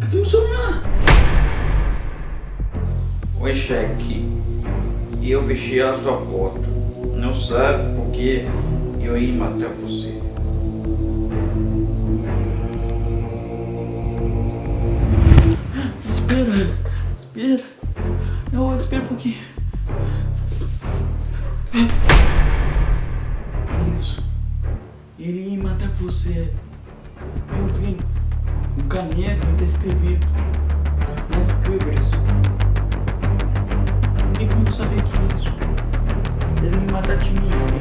Cadê meu celular? Oi, cheque. Eu vesti a sua porta. Não sabe porque eu ia matar você. Espera, espera. Ia matar você. Eu vi o caneco tá escrevido nas câmeras. Não tem como saber que é isso. Ele me matar de mim.